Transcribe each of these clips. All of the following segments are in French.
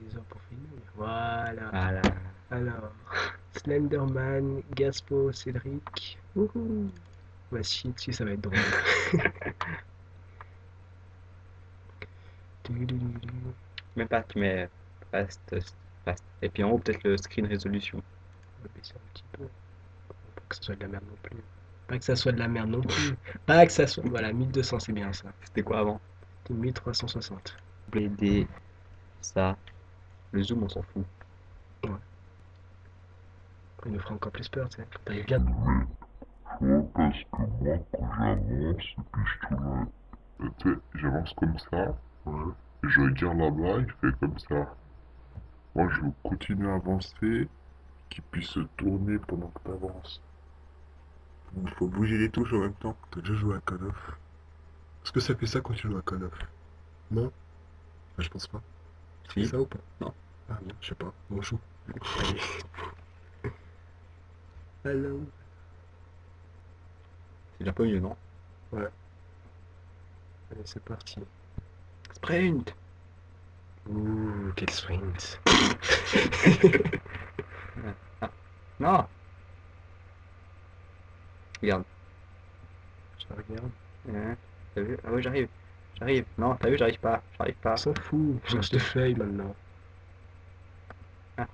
des heures pour finir. Voilà. Voilà. Alors, Slenderman, Gaspo, Cédric. Wouhou. Chier dessus, ça va être drôle. Même pas, tu mets fast, fast. Et puis en haut, peut-être le screen résolution. On va baisser un petit peu. Pas que ça soit de la merde non plus. Pas que ça soit de la merde non plus. Pas que ça soit. Voilà, 1200, c'est bien ça. C'était quoi avant? C'était 1360. BD, ça. Le zoom, on s'en fout. Il nous fera encore plus peur, tu sais. T'arrives bien. Tu vois, parce que moi, quand j'avance, et puis je tourne, tu sais, j'avance comme ça, Ouais. et je regarde là-bas, il fait comme ça. Moi, je veux continuer à avancer, qu'il puisse se tourner pendant que t'avances. Il faut bouger les touches en même temps. T'as déjà joué à Call of Est-ce que ça fait ça quand tu joues à Call of? Non? Ah, Je pense pas. Fait Si. ça ou pas? Non. Ah non, je sais pas. Bon, joue. Hello. C'est déjà pas mieux, non? Allez, c'est parti. Sprint! Ouh, quel sprint. Non! Regarde. Je regarde. Hein, T'as vu? Ah oui, j'arrive. J'arrive. Non, t'as vu, j'arrive pas. J'arrive pas. S'en fout. Je cherche des feuilles maintenant. Ah.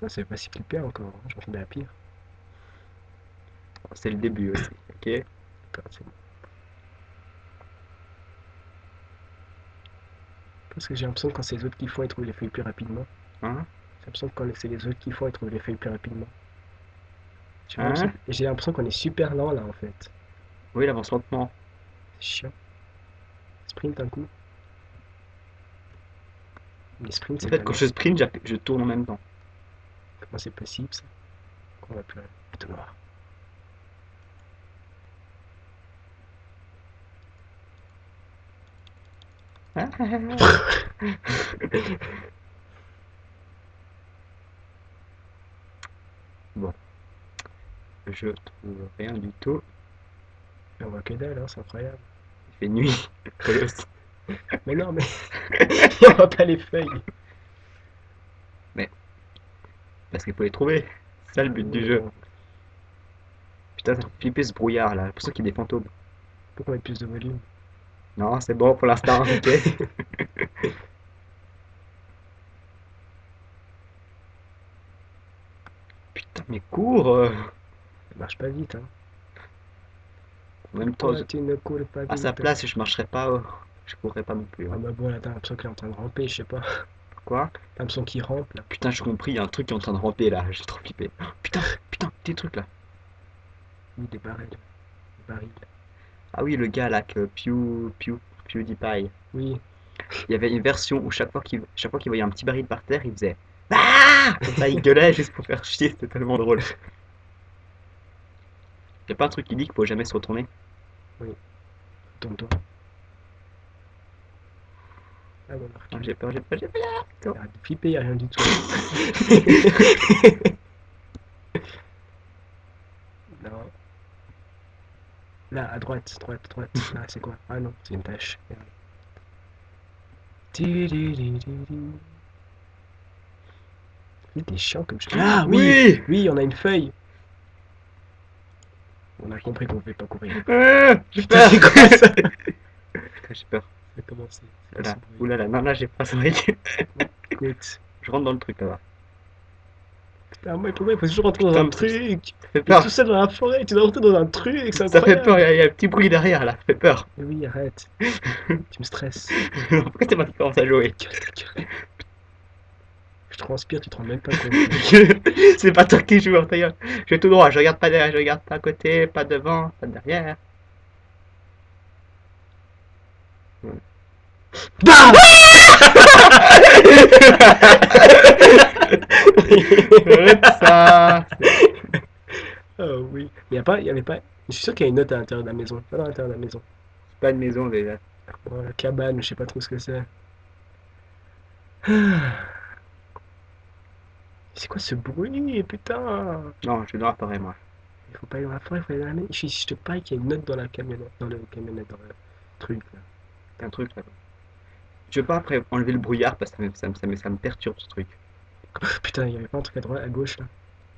Ça, c'est pas si clippé encore. hein. J'en fais de la pire. C'est le début aussi. Ok? Parce que j'ai l'impression que quand c'est les autres qui font, ils trouvent les feuilles plus rapidement. Hein? J'ai l'impression que quand c'est les autres qui font, ils trouvent les feuilles plus rapidement. Tu vois, Hein j'ai l'impression qu'on est super lent là en fait. Oui, il avance lentement. C'est chiant. Sprint un coup. Mais sprint, En c'est fait, quand je sprint, je tourne en même temps. Comment c'est possible ça Qu'on va plus tout noir. Je trouve rien du tout. On voit que dalle, hein, c'est incroyable. Il fait nuit. Mais non, mais on voit pas les feuilles. Parce qu'il faut les trouver. C'est ça le but du jeu. Putain, ça fait flipper ce brouillard là. Pour ça qu'il y a des fantômes. Pourquoi mettre plus de volume Non, c'est bon pour l'instant. Ok. Putain, mais cours euh. Ça marche pas vite, hein. En même temps, Pourquoi je- tu ne cours pas à sa place, je marcherais pas. euh, Je courrais pas non plus. Ah hein. bah bon, là, t'as l'impression qu'il est en train de ramper, je sais pas. Quoi? T'as l'impression qu'il rampe, là. Putain, j'ai compris, il y a un truc qui est en train de ramper là. J'ai trop flippé. Putain, putain, des trucs là. Oui, des barils. Des barils. Ah oui, le gars là que Pew, Pew, PewDiePie. Oui, Il y avait une version où chaque fois qu'il chaque fois qu'il voyait un petit baril par terre, il faisait Ah Comme ça, il gueulait juste pour faire chier, c'était tellement drôle. Y'a pas un truc qui dit qu'il faut jamais se retourner? Tourne-toi. Ah bon, Ah, J'ai peur, j'ai peur, j'ai peur. arrête de flipper, y'a rien du tout. non. Là, à droite, droite, droite. Ah, c'est quoi? Ah non, c'est une tâche. Oui, t'es chiant comme je Ah oui oui Oui, on a une feuille On a compris qu'on pouvait pas courir. Ah, J'ai peur. c'est quoi ça Putain, J'ai peur. Ça a commencé. Là, oulala, non, là j'ai pas ça. Écoute. Je rentre dans le truc là-bas. Putain, moi, pourquoi il faut toujours rentrer dans Putain, un truc Ça fait T'es peur. tout seul dans la forêt, tu dois rentrer dans un truc, Ça fait peur, il y, a- il y a un petit bruit derrière là, ça fait peur. Mais oui, arrête. tu me stresses. Pourquoi c'est moi qui commence à jouer Gueule, gueule. Je transpire, tu te rends même pas compte. C'est pas toi qui joues, ta gueule. Je vais tout droit, je regarde pas derrière, je regarde pas à côté, pas devant, pas derrière. BAM Arrête ça Oh oui. Mais y a pas, y avait pas. Je suis sûr qu'il y a une note à l'intérieur de la maison. Pas dans l'intérieur de la maison. C'est pas une maison déjà. Bon, la cabane, je sais pas trop ce que c'est. C'est quoi ce bruit, putain? Non, je dans la forêt moi. Il faut pas aller dans la forêt, il faut aller dans la maison. Je, je te parie qu'il y a une note dans la camionnette, dans le camionnette, dans le truc là. T'as un truc là. Tu veux pas après enlever le brouillard parce que ça me, ça me, ça me, ça me perturbe ce truc. Putain, il y avait pas un truc à droite, à gauche là?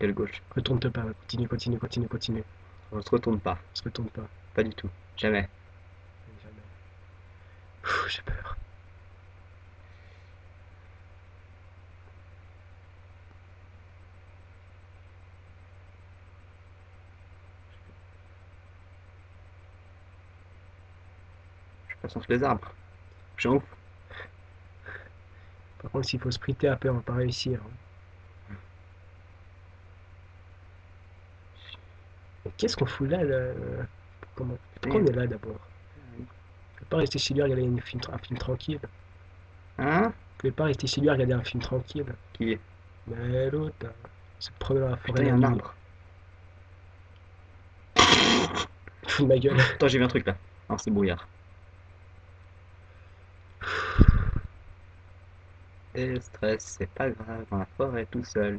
Quelle gauche? Retourne-te pas, continue, continue, continue, continue. On se retourne pas. Se retourne pas. Pas du tout. Jamais. Jamais. J'ai peur. Les arbres. Je suis en ouf. Par contre, s'il faut sprinter après, on va pas réussir. hein. Qu'est-ce qu'on fout là, le... Comment... Pourquoi on est là d'abord? On peut pas rester chez lui à regarder une film- un film tranquille. Hein? On pouvait pas rester chez lui à regarder un film tranquille. Qui? Est Mais l'autre, là, se promener dans la forêt il y a un arbre. Fous de ma gueule. Attends, j'ai vu un truc là. Non, c'est brouillard. Et stress, c'est pas grave, dans la forêt tout seul.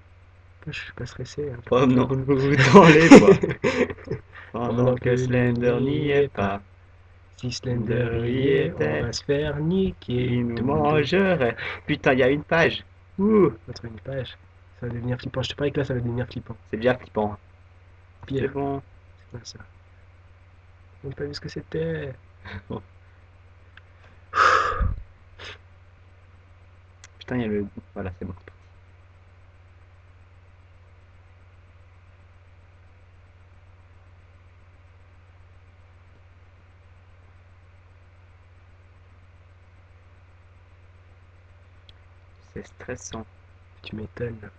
Moi, je suis pas stressé. hein. Promenons-nous dans les bois. Pendant que Slender n'y est pas, Si Slender y était, on va se faire niquer. il nous mangerait. Putain, il y a une page. Ouh, On va trouver une page. Ça va devenir flippant. Je te parie que là, ça va devenir flippant. c'est bien flippant. C'est Pire, bon. c'est quoi ça On n'a pas vu ce que c'était? Putain, il y a le. Voilà, c'est bon. C'est stressant. Tu m'étonnes.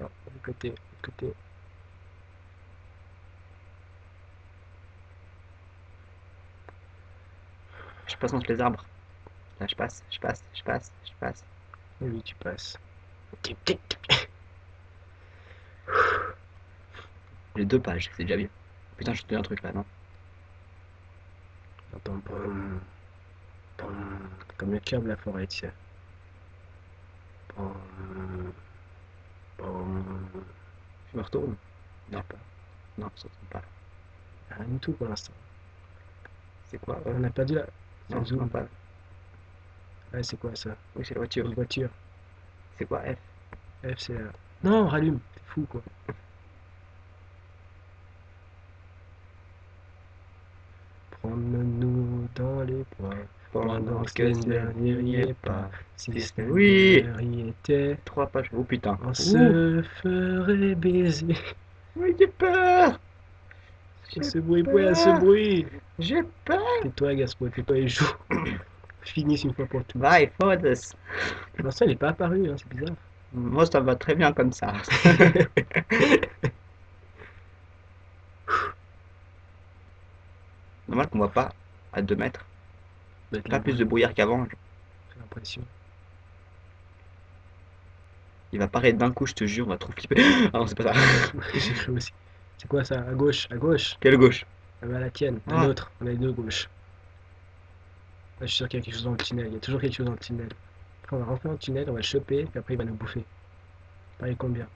Non, côté, côté. Passe entre les arbres. Là, je passe, je passe, je passe, je passe. Oui, tu passes. J'ai deux pages, c'est déjà bien. Putain, je te dis un truc là, non Attends, comme le cœur de la forêt, tu sais. Je me retourne Non, pas. Non, ça retourne pas. Rien du tout pour l'instant. C'est quoi? On a perdu la. Pas. C'est quoi ça Oui, c'est la voiture. Une voiture. C'est quoi F? F, c'est. euh, Non, rallume, t'es fou quoi. Promène-nous dans les bois. Pendant que Slender n'y est pas. Si Slender Oui. y était, Trois pages. Oh putain. on Ouh. se ferait baiser. Oui, j'ai peur Ce bruit, ouais, ce bruit. J'ai peur Tais-toi, Gaspo, tais-toi et joue. Finisse une fois pour toutes. Bye, Fodes Pour l'instant, il n'est pas apparu, hein, c'est bizarre. Moi, ça va très bien comme ça. Normal qu'on voit pas à 2 mètres. Être Pas plus de brouillard qu'avant. J'ai l'impression. Il va paraître d'un coup, je te jure, on va trop flipper. Ah non, c'est pas ça. J'ai cru aussi. C'est quoi ça? À gauche, à gauche? Quelle gauche? Ah bah la tienne, la Ah. nôtre. On a les deux gauches. Je suis sûr qu'il y a quelque chose dans le tunnel. Il y a toujours quelque chose dans le tunnel. Après, on va rentrer dans le tunnel, on va le choper, puis après il va nous bouffer. Pareil combien?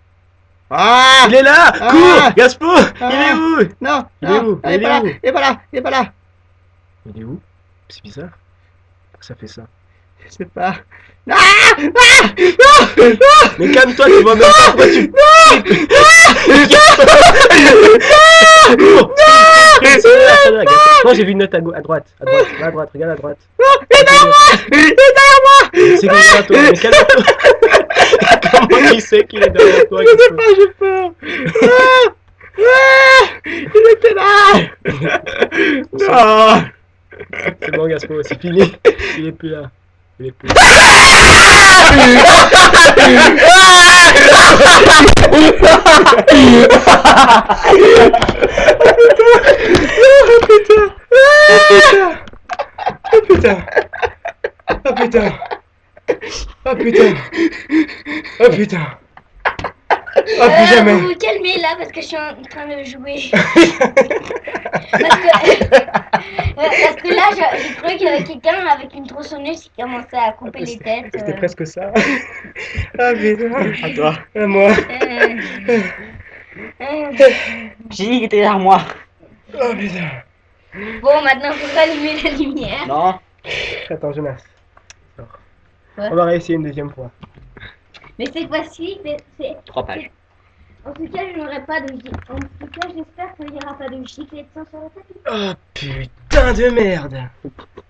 Ah Il est là Ah Cours Gaspo Ah Il est où? Non Il est non, où? Il est Il est pas là où? Il est pas là Il est pas là Il est où? C'est bizarre. Pourquoi ça fait ça? Je sais pas. Ah Mais calme-toi, tu vois même pas pourquoi tu... Cours Non, j'ai vu une note à, à droite, à droite, à droite, regarde à droite. Il est derrière moi Il est derrière moi C'est derrière toi Mais calme-toi Comment il sait qu'il est derrière toi Je sais pas, j'ai peur Ah Ah Il était là Non C'est bon Gaspo, c'est fini. Il est plus là. Il est plus là. Oh putain. Oh putain. Oh putain. Oh putain. Oh Euh, plus jamais. Vous vous calmez là parce que je suis en train de jouer. parce, que, parce que là, je- j'ai trouvé qu'il y avait quelqu'un avec une tronçonneuse qui commençait à couper les têtes. C'était euh. presque ça. Ah putain. À toi À moi. Euh, J'ai dit qu'il était derrière moi. Oh putain. Bon, maintenant, faut rallumer la lumière. Non. Attends, Jonas. On va réessayer une deuxième fois. Mais cette fois-ci, c'est- c'est... Trois pages. En tout cas, je n'aurai pas de. En tout cas, j'espère qu'il n'y aura pas de gicle et de sang sur la tête. Oh putain de merde.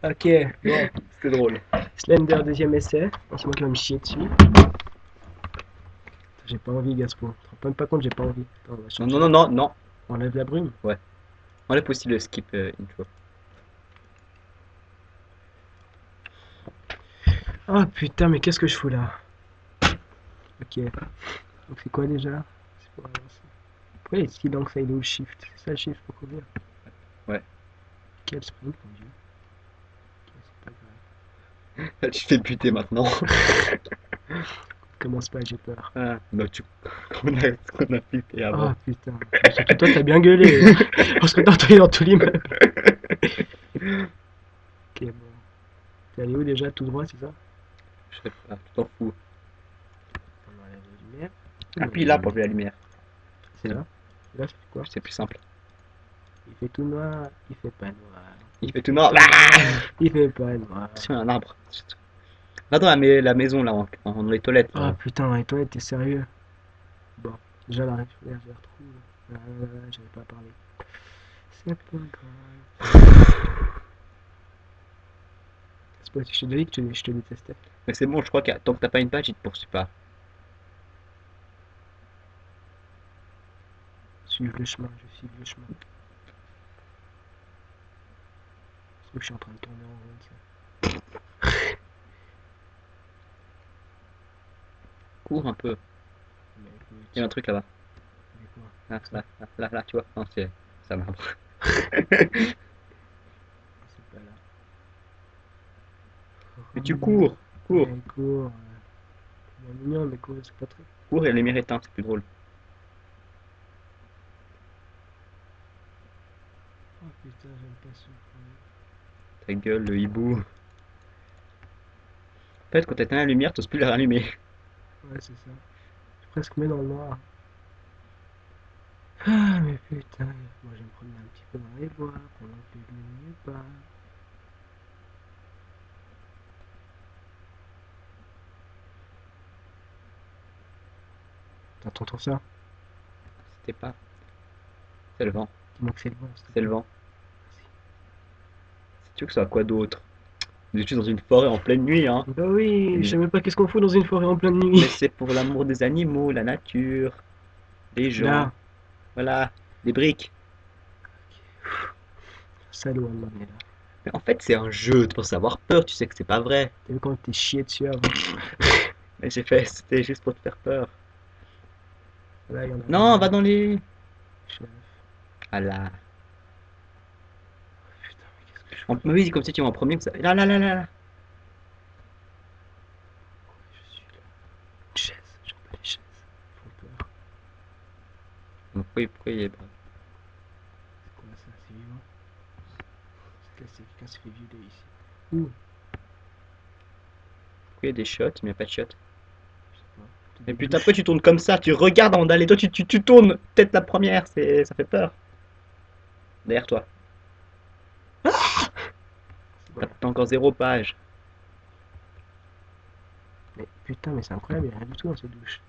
Ok, bon. C'était drôle. Slender, deuxième essai. C'est moi qui va me chier dessus. J'ai pas envie, Gaspo. Tu te rends même pas compte, j'ai pas envie. Attends, on va Non, non, non, non, non. On enlève la brume. Enlève aussi le skip euh, intro. Oh putain, mais qu'est-ce que je fous là? Ok. Donc c'est quoi déjà? Pour avancer. Pourquoi ça il est où le shift C'est ça le shift pour courir Ouais. Quel sprint, mon dieu. Grave. tu fais buter maintenant. Commence pas, j'ai peur. Ah, bah tu... qu'on a, qu'on a flippé avant. Oh putain. Surtout toi, t'as bien gueulé. hein. Parce que t'as dans tout l'immeuble. ok, bon. T'es allé où déjà Tout droit, c'est ça? Je sais pas, tu t'en fous. Lumière. Appuie là pour la lumière. C'est là Là, c'est quoi C'est plus simple. Il fait tout noir, il fait pas noir. Il fait tout noir. Ah Il fait pas noir. C'est un arbre. Va dans la, mais- la maison là, dans les toilettes. Ah là. putain, et toi, t'es sérieux? Bon, déjà la réflexion, je la retrouve. Ah, là, j'avais pas parlé. C'est pas grave. C'est pas, je te dis que je te, je te détestais. Mais c'est bon, je crois que tant que t'as pas une page, il te poursuit pas. Suive le chemin, je suis le chemin. Que je suis en train de tourner en rond, ça. Cours un peu. Il y a un truc là-bas. quoi Là, là, là, là, tu vois. Non, c'est pas là. Mais tu cours, cours, Ouais, cours. euh, C'est mignon, mais cours, c'est pas très. cours et lumière éteinte, c'est plus drôle. Oh putain, j'aime pas ce. Ta gueule, le hibou. En fait, quand t'éteins la lumière, t'oses plus la rallumer. Ouais, c'est ça. Je suis presque mis dans le noir. Ah, mais putain, moi je vais me promener un petit peu dans les bois pendant que les lumières pas. T'entends ça? C'était pas. C'est le vent, que c'est le vent. c'est le vent. Tu veux que soit quoi d'autre? Je suis dans une forêt en pleine nuit, hein. Bah oui, je sais même pas qu'est-ce qu'on fout dans une forêt en pleine Mais nuit. c'est pour l'amour des animaux, la nature, les gens. Là, Voilà, des briques. salaud donné, là. Mais en fait, c'est un jeu, tu penses avoir peur, tu sais que c'est pas vrai. T'as vu quand t'es chié dessus avant? Mais j'ai fait, c'était juste pour te faire peur. Là, il y en a Non, un. va dans les. Chef. Ah là. Putain, mais qu'est-ce que je En... Mais oui, comme si tu vas en premier. que ça- Là, là, là, là, là. je suis là Une chaise, j'aime pas les chaises. Font peur. Pourquoi, pourquoi il est pas C'est quoi ça C'est vivant C'est là, c'est quelqu'un s'est fait violer ici. Ouh, Pourquoi il y a des shots Il n'y a pas de shots. Peut-être Mais putain, pourquoi tu tournes comme ça? Tu regardes avant d'aller. Toi, tu, tu, tu tournes tête la première. C'est, ça fait peur. Derrière toi. T'as encore zéro page. Mais putain, mais c'est incroyable, il y a rien du tout dans cette douche.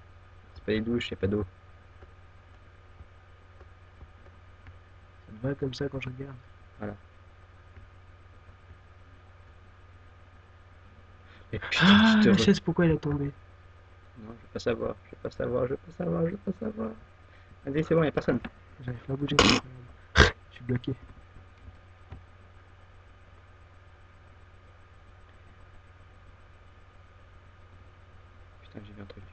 C'est pas les douches, il a pas d'eau. Ça me va comme ça quand je regarde. Mais putain, Ah, tu te pourquoi elle est tombée? Non, je veux pas savoir. Je veux pas savoir. Je veux pas savoir. Je veux pas savoir. Vas-y, c'est bon, y a personne. J'arrive pas à bouger. Je suis bloqué. Putain, j'ai vu un truc.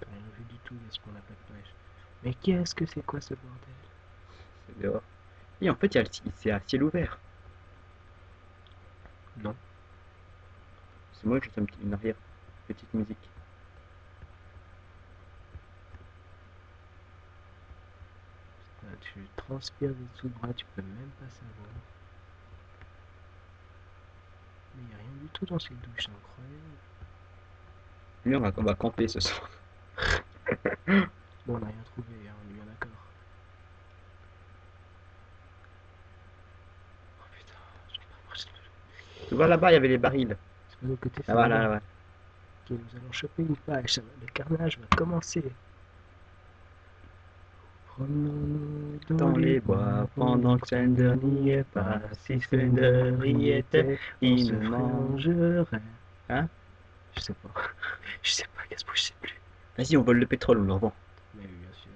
T'as rien vu du tout, est-ce qu'on n'a pas de page Mais qu'est-ce que c'est quoi ce bordel? C'est dehors. Et en fait, il y a le- c'est à ciel ouvert. Non. C'est moi, j'entends une arrière. Petite musique. Ah, Tu transpires des de bras, tu peux même pas savoir. Mais y a rien du tout dans cette douche, c'est incroyable. Lui, on va, on va camper ce soir. Bon, on n'a rien trouvé, hein, on est bien d'accord. Oh putain, j'en pas marché le Tu vois là-bas, il y avait les barils. Ah, voilà, là, ouais. Ok, nous allons choper une page, le carnage va commencer. Promenons-nous dans, les bois pendant que Slender n'y est pas. Si Slender y était, il se mangerait. Hein? Je sais pas. Je sais pas, Gaspo, je sais plus. Vas-y, on vole le pétrole, on le revend. Mais oui, bien sûr.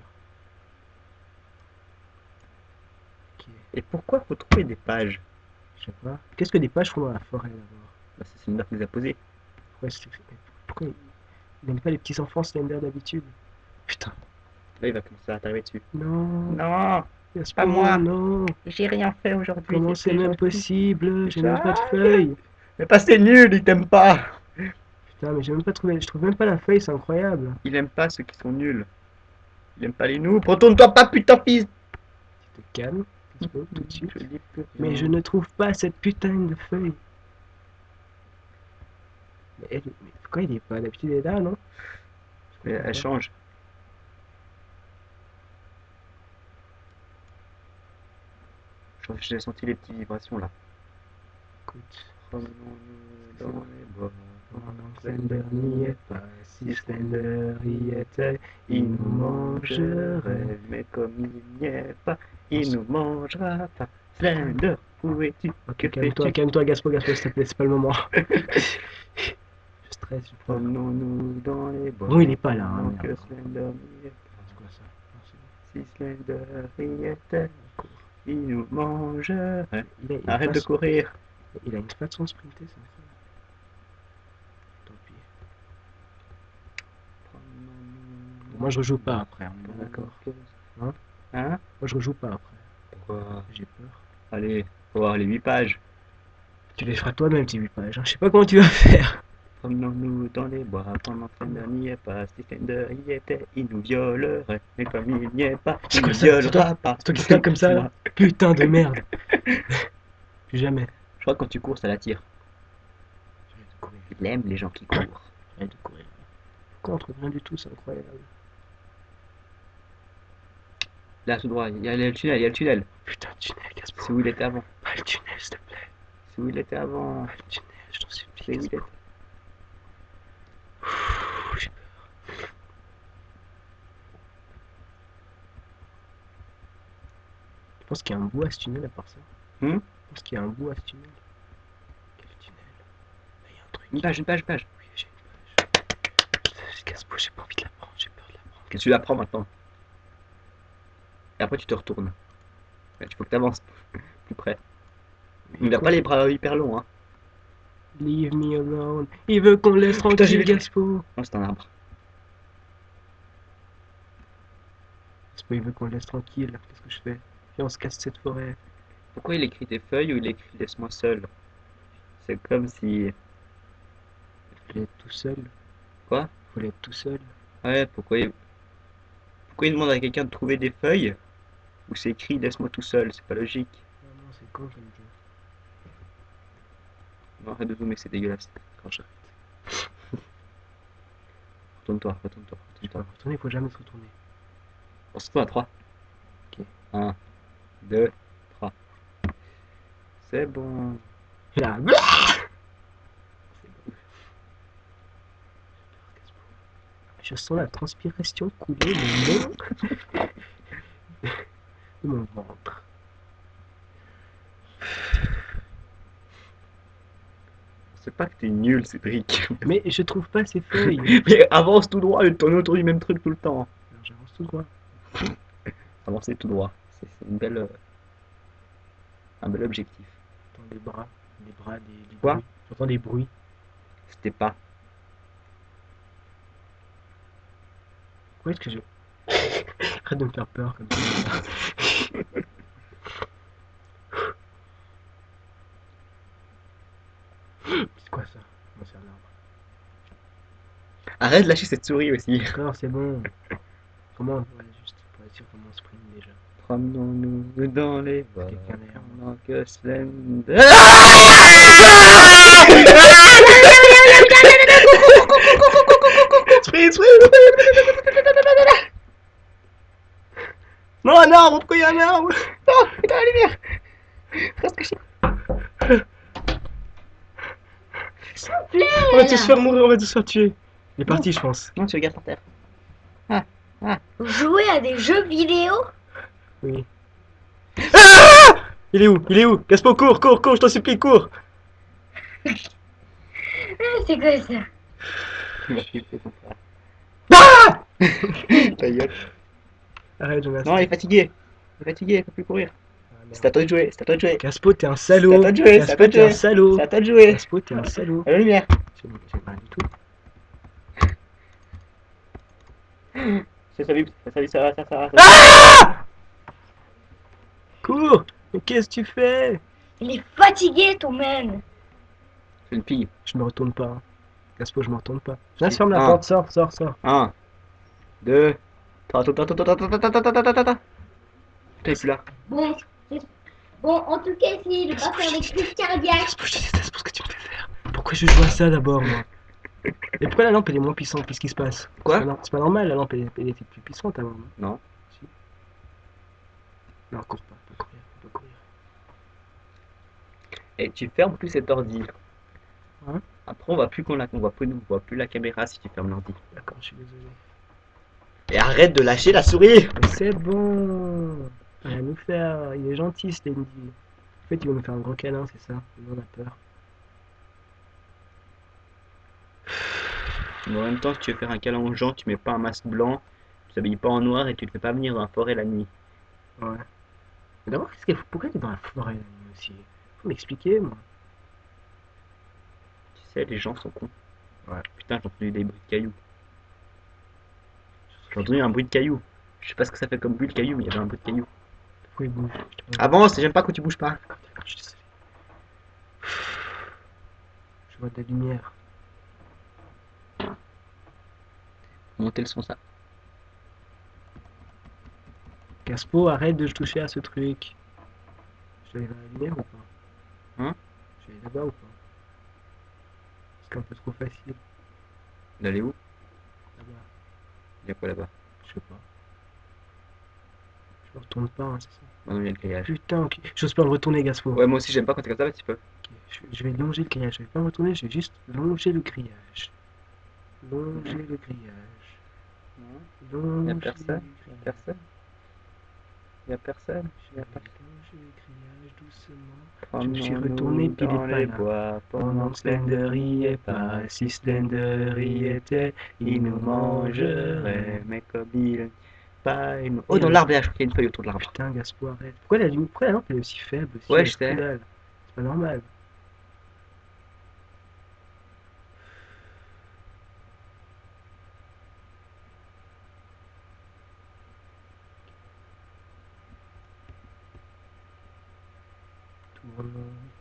Et pourquoi faut trouver des pages je sais pas. Qu'est-ce que des pages font dans la forêt d'abord? Bah, C'est Slender qui les a posées. Pourquoi, il n'aime pas les petits enfants Slender d'habitude? Putain. Là, il va commencer à t'arriver dessus. Non, Non, Gaspo, pas moi. non. j'ai rien fait aujourd'hui. Comment c'est même possible J'ai même pas de feuille. Mais pas c'est nul, il t'aime pas. Putain, mais j'ai même pas trouvé. Je trouve même pas la feuille, c'est incroyable. Il aime pas ceux qui sont nuls. Il aime pas les noobs. Retourne-toi pas, putain, fils. Tu te calmes, tout de suite. Je dis plus Mais rien. je ne trouve pas cette putain de feuille. Mais, elle- mais pourquoi il est pas D'habitude il est là, non? Mais elle change. J'ai senti les petites vibrations là. Écoute, Promenons-nous dans les bois. Pendant que Slender n'y est pas, si Slender y était, il nous mangerait. Mais comme il n'y est pas, il nous mangera pas. Slender, où es-tu Ok, calme-toi, calme-toi, Gaspo, Gaspo, s'il te plaît, c'est pas le moment. je stresse, je crois. Promenons-nous dans les bois. Bon, il est pas là, hein, que. Slender n'y est pas. C'est quoi ça? Si Slender y était, il nous mangerait. Arrête de courir. Il a une façon de sprinter, c'est incroyable. Tant pis. Moi, je rejoue pas après, on est bien d'accord. Hein? Hein? Moi, je rejoue pas après. Pourquoi? J'ai peur. Allez, faut voir les 8 pages. Tu les feras toi-même, tes 8 pages. hein. Je sais pas comment tu vas faire. Promenons-nous dans les bois pendant que Slender n'y est pas. Si Slender y était, il nous violerait. Mais comme il n'y est pas, C'est il quoi nous ça? C'est toi- violera pas. c'est toi qui tapes comme ça, là Putain de merde. Plus jamais. Je crois que quand tu cours, ça l'attire. J'arrête de courir. Il aime les gens qui courent. J'arrête de courir. Pourquoi on trouve rien du tout? C'est incroyable. Là, tout droit, il y a le tunnel, il y a le tunnel. Putain, le tunnel, C'est Gaspo. où il était avant. Pas le tunnel, s'il te plaît. C'est où il était avant. Pas le tunnel, je t'en C'est supplie. où il était. Ouh, J'ai peur. Je pense qu'il y a un bout à ce tunnel à part ça. Hmm Je pense qu'il y a un bout à ce tunnel. Quel tunnel Là, il y a un truc. Une page, une page, une page. Oui, j'ai une page. Gaspo, j'ai pas envie de la prendre, j'ai peur de la prendre. Que tu la prends maintenant. Et après, tu te retournes. Il faut que tu avances plus près. Il n'a pas les bras hyper longs, hein. Leave me alone. Il veut qu'on laisse tranquille. Gaspo. Non, c'est un arbre. Gaspo, il veut qu'on le laisse tranquille. Qu'est-ce que je fais? Viens, on se casse cette forêt. Pourquoi il écrit des feuilles ou il écrit laisse-moi seul C'est comme si. Faut être tout seul. Quoi? Faut être tout seul. Ouais, pourquoi il... Pourquoi il demande à quelqu'un de trouver des feuilles? Ou c'est écrit laisse-moi tout seul C'est pas logique. Ah non, c'est con comme jeu. Non, arrête de zoomer, c'est dégueulasse. Quand j'arrête. Retourne-toi, retourne-toi, retourne-toi. retourner, faut jamais se retourner. On se tourne à 3. Ok. 1, 2, 3. C'est bon. Là. Je sens la transpiration couler le long de mon ventre. C'est pas que t'es nul, Cédric. Mais je trouve pas ces feuilles. Mais avance tout droit et tourne autour du même truc tout le temps. J'avance tout droit. Avancer tout droit. C'est une belle. euh, Un bel objectif. J'entends des bras, des bras, des, des Quoi? J'entends des bruits. C'était pas. Pourquoi est-ce que je... Arrête de me faire peur comme ça. C'est quoi ça Non, c'est un arbre. Arrête de lâcher cette souris aussi. D'accord, c'est bon. Comment Ouais, juste pour être sûr comment on sprint déjà. Promenons-nous dans les bois. Pendant que Slender. Sprint, sprint Non, un arbre Pourquoi il y a un arbre Oh, putain, la lumière Reste caché. plaît On va tous se faire mourir, on va tous se faire tuer. Il est parti, je pense. Non, tu regardes par terre. Jouer à des jeux vidéo? Oui. Il est où? Il est où? Gaspo, cours, cours, cours, je t'en supplie, cours Ah, C'est quoi ça. Ah Ta gueule. Arrête, Jonas. Non, il est fatigué. Il est fatigué, il peut plus courir. Ah. C'est à toi de jouer, c'est à toi de jouer. Gaspo, t'es un salaud. C'est à toi de jouer, c'est à Gaspo, toi de t'es un jouer. salaud. C'est à toi de jouer. Gaspo, t'es un salaud. À la lumière. J'ai j'ai pas du tout. C'est ça, Vip. Ça, ça, ça, ça, ça, ça. Ah Cours Mais qu'est-ce que tu fais? Il est fatigué, ton man. C'est une fille. Je me retourne pas. hein. Gaspo, je me retourne pas. Viens, ferme la porte, sors, sors, sors. 1, 2, 3, attends, attends, attends, attends, attends, attends, attends, attends. Il est plus là. Bon, bon, en tout cas, essayez de pas faire des crises cardiaques. Je te déteste pour ce que tu me fais faire. Pourquoi je joue à ça d'abord, moi Et pourquoi la lampe elle est moins puissante Qu'est-ce qui se passe? Quoi? C'est pas, normal, la lampe elle, elle était plus puissante avant. non? Non. Si. Non, cours pas, pas courir, pas courir. Et tu fermes plus cet ordi. Ouais. Après, on voit plus qu'on la, on voit plus, on voit plus la caméra si tu fermes l'ordi. D'accord, je suis désolé. Et arrête de lâcher la souris. C'est bon Rien à nous faire, il est gentil, Stanley. En fait, il va nous faire un gros câlin, c'est ça. Nous, on a peur. Mais en même temps, si tu veux faire un câlin aux gens, tu mets pas un masque blanc, tu t'habilles pas en noir et tu te fais pas venir dans la forêt la nuit. Ouais. Mais d'abord, qu'est-ce qu'il faut Pourquoi t'es dans la forêt la nuit aussi? Faut m'expliquer, moi. Tu sais, les gens sont cons. Ouais. Putain, j'ai entendu des bruits de cailloux. J'ai entendu un bruit de cailloux. Je sais pas ce que ça fait comme bruit de cailloux, mais il y avait un bruit de il bouge Avance, j'aime pas quand tu bouges pas. Je suis désolé. Je vois de la lumière. Montez le son, ça. Gaspo, arrête de toucher à ce truc. Je vais aller dans la lumière ou pas Hein Je vais aller là-bas ou pas C'est un peu trop facile. D'aller où Là-bas, Il y a quoi là-bas? Je sais pas. Je me retourne pas, hein, c'est ça. Oh non, il y a le grillage. Putain, ok. J'ose pas me retourner, Gaspo. Ouais, moi aussi, j'aime pas quand t'es comme ça, mais tu peux. Ok, Je, je vais longer le grillage. Je vais pas me retourner, je vais juste longer le grillage. Longer le grillage. Longer Y a personne? Le grillage. Personne? Y a personne Je le grillage doucement. Prends-nous me suis retourné, puis il est dans les bois Pendant que Slender y est pas, si Slender y était, il nous mangerait. Mais comme il pas il nous- Oh, dans l'arbre, là, je crois qu'il y a une feuille autour de l'arbre. Putain, Gaspo, arrête. Pourquoi la, pourquoi la lampe elle est aussi faible aussi Ouais, je sais. C'est pas normal.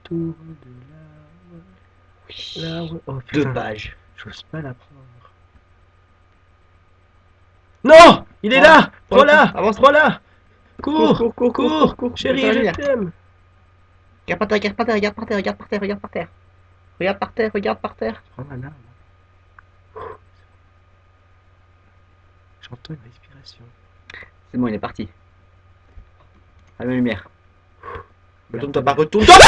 Tourne de. L'arbre. Oh Deux pages. j'ose pas la prendre. Non Il est Oh, là Prends-la avance. Prends-la Cours cours, cours, Cours, cours. Chérie, la je t'aime Regarde par terre, regarde par terre, regarde par terre, regarde par terre, regarde par terre. Regarde par terre, regarde par terre. Prends ma larme. J'entends une respiration. C'est bon, il est parti. Allume la lumière. Retourne-toi pas, retourne-toi pas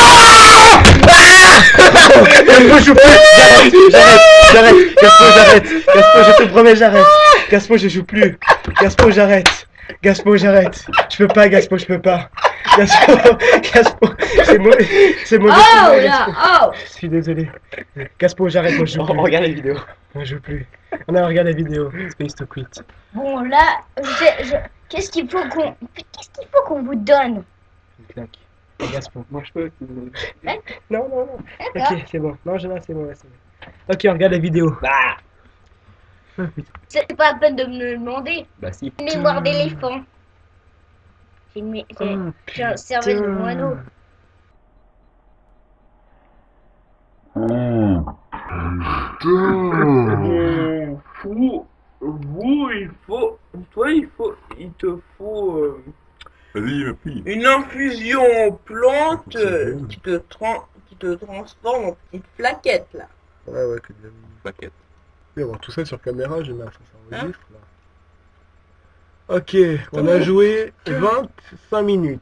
Gaspo, je joue plus J'arrête, j'arrête, j'arrête Gaspo, j'arrête Gaspo, je te promets, j'arrête Gaspo, je joue plus Gaspo, j'arrête Gaspo, j'arrête Je peux pas, Gaspo, je peux pas Gaspo, Gaspo, c'est mauvais, c'est mauvais Oh Ah, Gaspo. oh Je suis désolé. Gaspo, j'arrête, moi je joue On plus. regarde les vidéos. Moi je joue plus. On a regardé la vidéo. Space to quit. Bon, là, je- je- qu'est-ce qu'il faut qu'on qu'est-ce qu'il faut qu'on vous donne? Une claque. Gaspo. Moi, je peux. Non, non, non. D'accord. Ok, c'est bon. Non, je c'est bon, ouais, c'est bon. Ok, on regarde la vidéo. Bah Ah, putain. C'est pas la peine de me le demander. Bah si. Mémoire d'éléphant. C'est une j'ai un cervelle de putain. moineau. Putain Fou, vous, il faut, toi, il faut, il te faut euh. Une infusion plante euh, bon. qui te, tran- qui te transforme en petite plaquette là. Ouais, ouais, que une plaquette. Oui, avoir tout ça sur caméra, j'ai mal, ça s'enregistre là. Ok, on a joué 25 minutes.